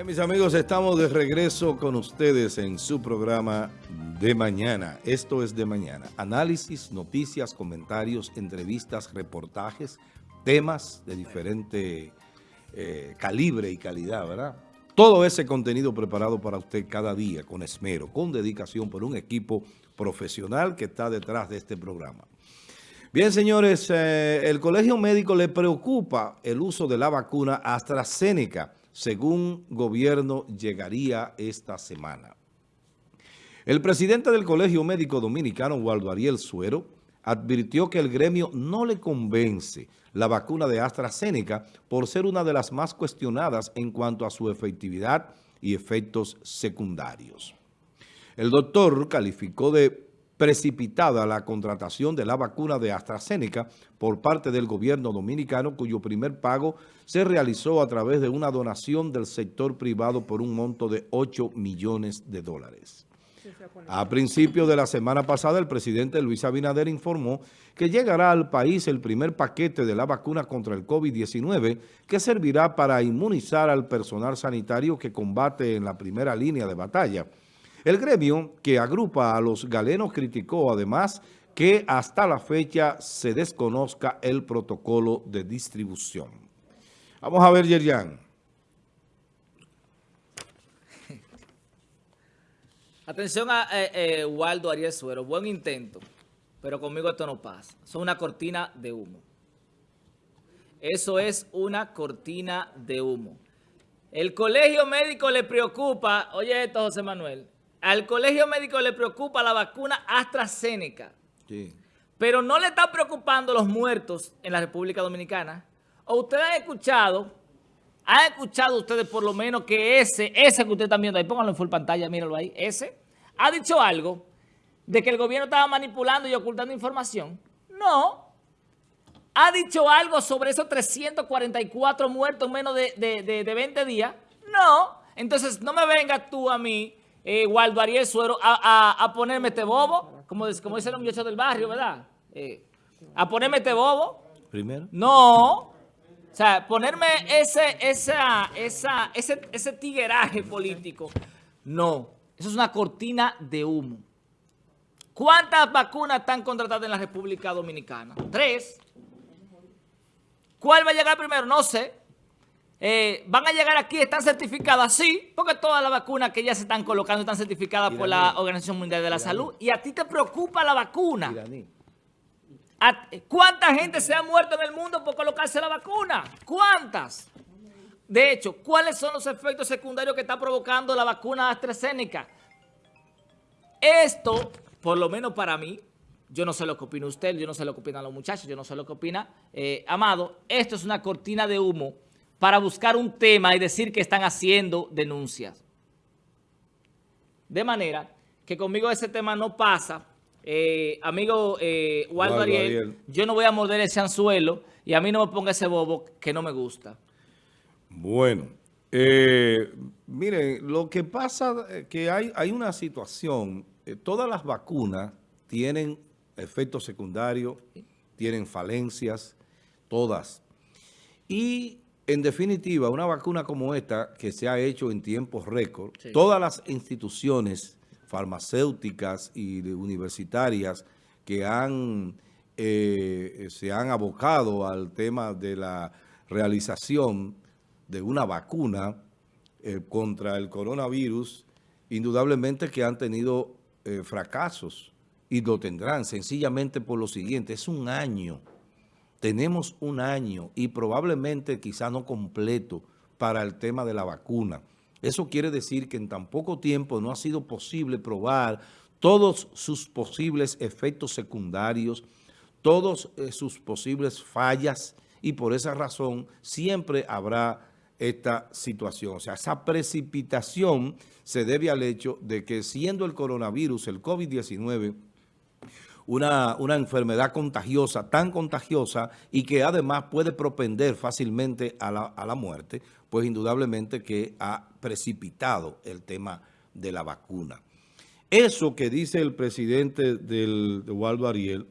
Bien, mis amigos, estamos de regreso con ustedes en su programa de mañana. Esto es de mañana. Análisis, noticias, comentarios, entrevistas, reportajes, temas de diferente eh, calibre y calidad, ¿verdad? Todo ese contenido preparado para usted cada día con esmero, con dedicación por un equipo profesional que está detrás de este programa. Bien, señores, eh, el Colegio Médico le preocupa el uso de la vacuna AstraZeneca, según gobierno llegaría esta semana. El presidente del Colegio Médico Dominicano, Waldo Ariel Suero, advirtió que el gremio no le convence la vacuna de AstraZeneca por ser una de las más cuestionadas en cuanto a su efectividad y efectos secundarios. El doctor calificó de precipitada la contratación de la vacuna de AstraZeneca por parte del gobierno dominicano, cuyo primer pago se realizó a través de una donación del sector privado por un monto de 8 millones de dólares. A principios de la semana pasada, el presidente Luis Abinader informó que llegará al país el primer paquete de la vacuna contra el COVID-19 que servirá para inmunizar al personal sanitario que combate en la primera línea de batalla. El gremio que agrupa a los galenos criticó además que hasta la fecha se desconozca el protocolo de distribución. Vamos a ver, Yerian. Atención a eh, eh, Waldo Ariel Suero, buen intento, pero conmigo esto no pasa. Son una cortina de humo. Eso es una cortina de humo. El colegio médico le preocupa, oye esto José Manuel, al colegio médico le preocupa la vacuna AstraZeneca. Sí. Pero no le están preocupando los muertos en la República Dominicana. ¿O ustedes han escuchado, han escuchado ustedes por lo menos que ese, ese que ustedes están viendo ahí, pónganlo en full pantalla, mírenlo ahí, ese, ha dicho algo de que el gobierno estaba manipulando y ocultando información? No. ¿Ha dicho algo sobre esos 344 muertos en menos de, de, de 20 días? No. Entonces, no me vengas tú a mí eh, Waldo Ariel Suero a, ponerme este bobo, como, como dice el muchacho del barrio, ¿verdad? Eh, a ponerme este bobo. Primero. No. O sea, ponerme ese, esa, esa, ese, ese tigueraje político. No. Eso es una cortina de humo. ¿Cuántas vacunas están contratadas en la República Dominicana? Tres. ¿Cuál va a llegar primero? No sé. Eh, van a llegar aquí, están certificadas, sí, porque todas las vacunas que ya se están colocando están certificadas por la Organización Mundial de la Salud. Y a ti te preocupa la vacuna. ¿Cuánta gente se ha muerto en el mundo por colocarse la vacuna? ¿Cuántas? De hecho, ¿cuáles son los efectos secundarios que está provocando la vacuna AstraZeneca? Esto, por lo menos para mí, yo no sé lo que opina usted, yo no sé lo que opinan los muchachos, yo no sé lo que opina eh, Amado, esto es una cortina de humo para buscar un tema y decir que están haciendo denuncias. De manera que conmigo ese tema no pasa. Eh, amigo eh, Waldo, Ariel, yo no voy a morder ese anzuelo y a mí no me ponga ese bobo que no me gusta. Bueno, eh, miren, lo que pasa es que hay, hay una situación, todas las vacunas tienen efectos secundarios, tienen falencias, todas. Y en definitiva, una vacuna como esta, que se ha hecho en tiempos récord, todas las instituciones farmacéuticas y universitarias que han, eh, se han abocado al tema de la realización de una vacuna eh, contra el coronavirus, indudablemente que han tenido eh, fracasos y lo tendrán sencillamente por lo siguiente, es un año tenemos un año y probablemente quizá no completo para el tema de la vacuna. Eso quiere decir que en tan poco tiempo no ha sido posible probar todos sus posibles efectos secundarios, todos eh, sus posibles fallas y por esa razón siempre habrá esta situación. O sea, esa precipitación se debe al hecho de que siendo el coronavirus, el COVID-19, una, enfermedad contagiosa, tan contagiosa y que además puede propender fácilmente a la, a la muerte, pues indudablemente que ha precipitado el tema de la vacuna. Eso que dice el presidente del, de Waldo Ariel,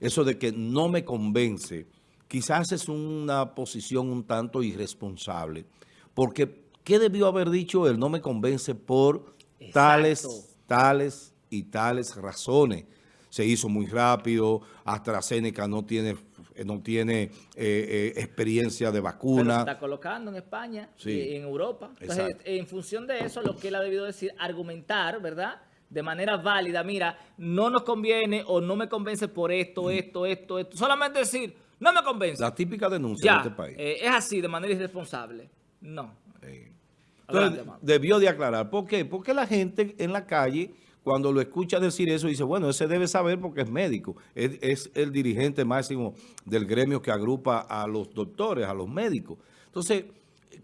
eso de que no me convence, quizás es una posición un tanto irresponsable, porque ¿qué debió haber dicho él? No me convence por tales, tales y tales razones. Se hizo muy rápido, AstraZeneca no tiene no tiene eh, eh, experiencia de vacuna. Pero se está colocando en España y en Europa. Entonces, en función de eso, lo que él ha debido decir, argumentar, ¿verdad?, de manera válida, mira, no nos conviene o no me convence por esto, mm. esto, esto, esto. Solamente decir, no me convence. La típica denuncia de este país. Eh, es así, de manera irresponsable. No. Entonces, debió de aclarar. ¿Por qué? Porque la gente en la calle, cuando lo escucha decir eso, dice, bueno, ese debe saber porque es médico. Es, es el dirigente máximo del gremio que agrupa a los doctores, a los médicos. Entonces,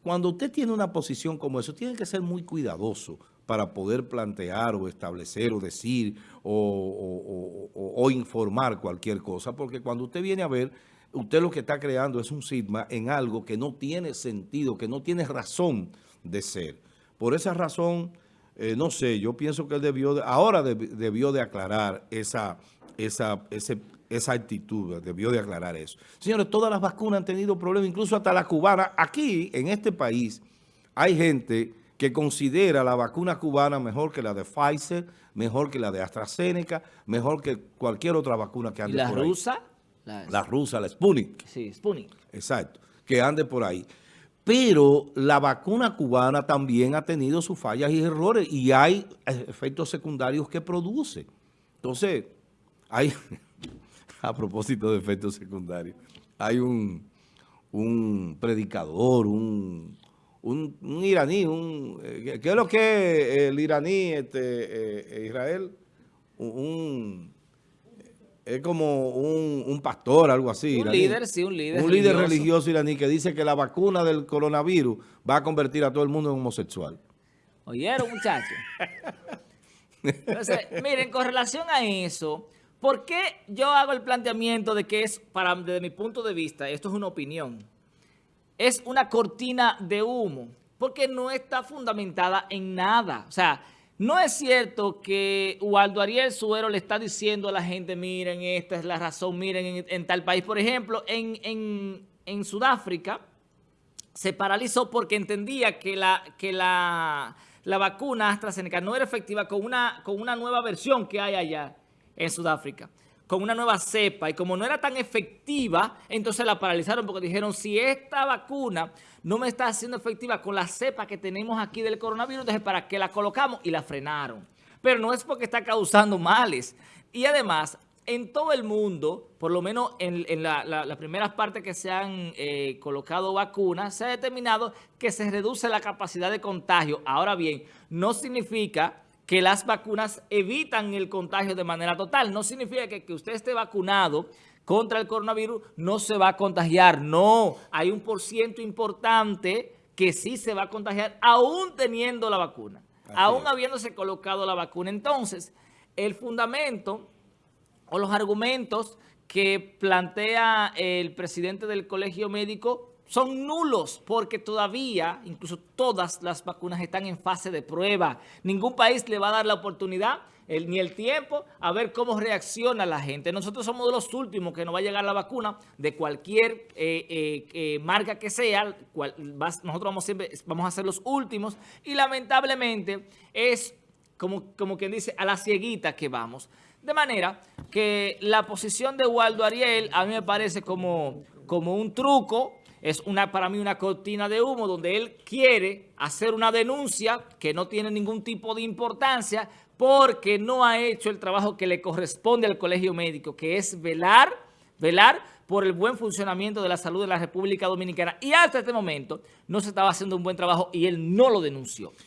cuando usted tiene una posición como eso, tiene que ser muy cuidadoso para poder plantear o establecer o decir o, informar cualquier cosa, porque cuando usted viene a ver, usted lo que está creando es un sigma en algo que no tiene sentido, que no tiene razón de ser. Por esa razón, eh, no sé, yo pienso que él debió, de, ahora debió de aclarar esa, esa, esa actitud, debió de aclarar eso. Señores, todas las vacunas han tenido problemas, incluso hasta la cubana. Aquí, en este país, hay gente que considera la vacuna cubana mejor que la de Pfizer, mejor que la de AstraZeneca, mejor que cualquier otra vacuna que ande ¿Y la por rusa? La, rusa, la Sputnik. Sí, Sputnik. Exacto, que ande por ahí. Pero la vacuna cubana también ha tenido sus fallas y errores y hay efectos secundarios que produce. Entonces, hay, a propósito de efectos secundarios, hay un, un predicador, un un, iraní, un, eh, ¿qué es lo que el iraní, este, eh, Israel? Un, es como un, pastor, algo así. Un líder, sí, un líder Un líder religioso iraní que dice que la vacuna del coronavirus va a convertir a todo el mundo en homosexual. ¿Oyeron, muchachos? Entonces, miren, con relación a eso, ¿por qué yo hago el planteamiento de que es, para desde mi punto de vista, esto es una opinión, es una cortina de humo, porque no está fundamentada en nada. O sea, no es cierto que Waldo Ariel Suero le está diciendo a la gente, miren, esta es la razón, miren, en, tal país. Por ejemplo, en, Sudáfrica se paralizó porque entendía que la, la vacuna AstraZeneca no era efectiva con una, con una nueva versión que hay allá en Sudáfrica con una nueva cepa y como no era tan efectiva, entonces la paralizaron porque dijeron, si esta vacuna no me está haciendo efectiva con la cepa que tenemos aquí del coronavirus, entonces ¿para qué la colocamos? Y la frenaron. Pero no es porque está causando males. Y además, en todo el mundo, por lo menos en, las primeras partes que se han eh, colocado vacunas, se ha determinado que se reduce la capacidad de contagio. Ahora bien, no significa que las vacunas evitan el contagio de manera total. No significa que, que usted esté vacunado contra el coronavirus no se va a contagiar. No, hay un por ciento importante que sí se va a contagiar aún teniendo la vacuna, aún habiéndose colocado la vacuna. Entonces, el fundamento o los argumentos que plantea el presidente del colegio médico son nulos porque todavía, incluso todas las vacunas están en fase de prueba. Ningún país le va a dar la oportunidad ni el tiempo a ver cómo reacciona la gente. Nosotros somos de los últimos que nos va a llegar la vacuna de cualquier eh, eh, eh, marca que sea. nosotros vamos, siempre, vamos a ser los últimos y lamentablemente es como, como quien dice a la cieguita que vamos. De manera que la posición de Waldo Ariel a mí me parece como, como un truco es una para mí una cortina de humo donde él quiere hacer una denuncia que no tiene ningún tipo de importancia porque no ha hecho el trabajo que le corresponde al colegio médico, que es velar, velar por el buen funcionamiento de la salud de la República Dominicana. Y hasta este momento no se estaba haciendo un buen trabajo y él no lo denunció.